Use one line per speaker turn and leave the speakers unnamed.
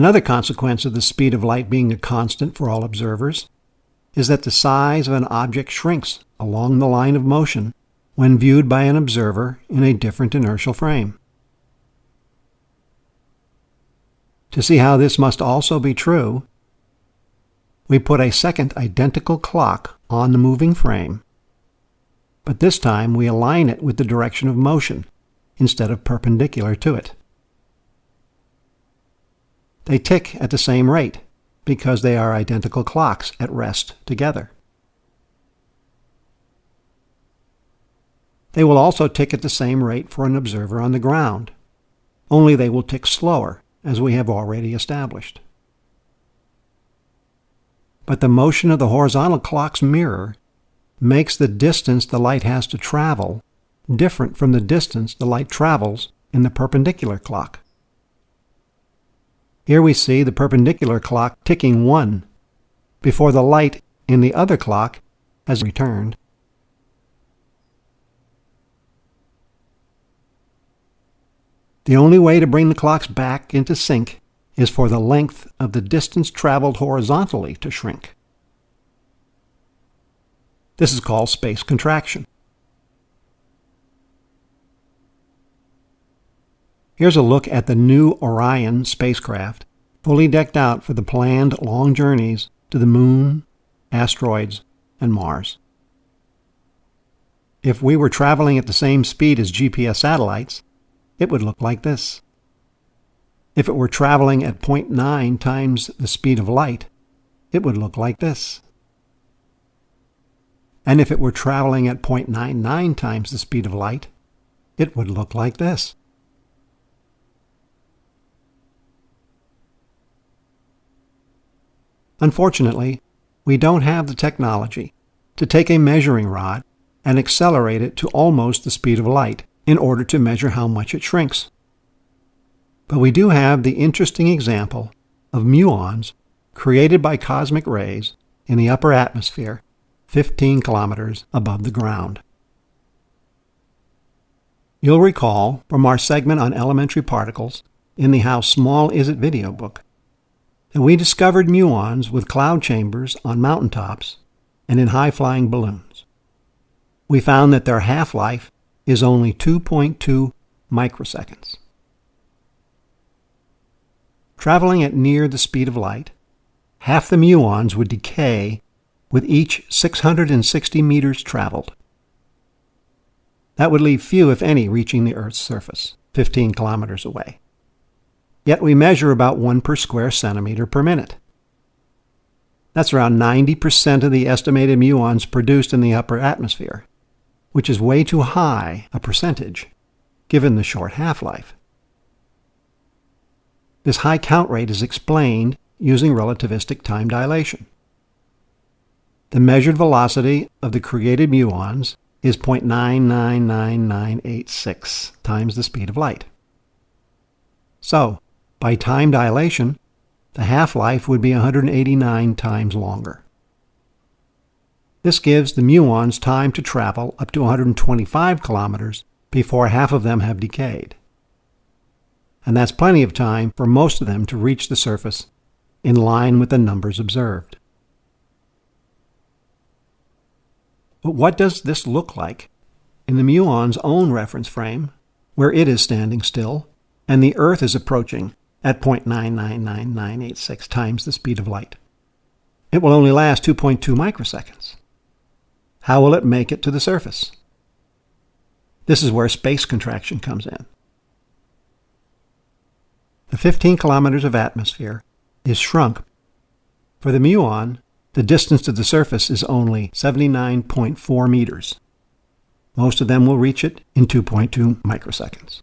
Another consequence of the speed of light being a constant for all observers is that the size of an object shrinks along the line of motion when viewed by an observer in a different inertial frame. To see how this must also be true, we put a second identical clock on the moving frame, but this time we align it with the direction of motion instead of perpendicular to it. They tick at the same rate because they are identical clocks at rest together. They will also tick at the same rate for an observer on the ground, only they will tick slower, as we have already established. But the motion of the horizontal clock's mirror makes the distance the light has to travel different from the distance the light travels in the perpendicular clock. Here we see the perpendicular clock ticking 1 before the light in the other clock has returned. The only way to bring the clocks back into sync is for the length of the distance traveled horizontally to shrink. This is called space contraction. Here's a look at the new Orion spacecraft, fully decked out for the planned long journeys to the Moon, asteroids, and Mars. If we were traveling at the same speed as GPS satellites, it would look like this. If it were traveling at 0.9 times the speed of light, it would look like this. And if it were traveling at 0.99 times the speed of light, it would look like this. Unfortunately, we don't have the technology to take a measuring rod and accelerate it to almost the speed of light in order to measure how much it shrinks. But we do have the interesting example of muons created by cosmic rays in the upper atmosphere 15 kilometers above the ground. You'll recall from our segment on elementary particles in the How Small Is It video book and we discovered muons with cloud chambers on mountaintops and in high-flying balloons. We found that their half-life is only 2.2 microseconds. Traveling at near the speed of light, half the muons would decay with each 660 meters traveled. That would leave few, if any, reaching the Earth's surface, 15 kilometers away yet we measure about 1 per square centimeter per minute. That's around 90% of the estimated muons produced in the upper atmosphere, which is way too high a percentage, given the short half-life. This high count rate is explained using relativistic time dilation. The measured velocity of the created muons is 0.999986 times the speed of light. So, by time dilation, the half-life would be 189 times longer. This gives the muons time to travel up to 125 kilometers before half of them have decayed. And that's plenty of time for most of them to reach the surface in line with the numbers observed. But what does this look like in the muon's own reference frame, where it is standing still and the Earth is approaching at 0.999986 times the speed of light. It will only last 2.2 microseconds. How will it make it to the surface? This is where space contraction comes in. The 15 kilometers of atmosphere is shrunk. For the muon, the distance to the surface is only 79.4 meters. Most of them will reach it in 2.2 microseconds.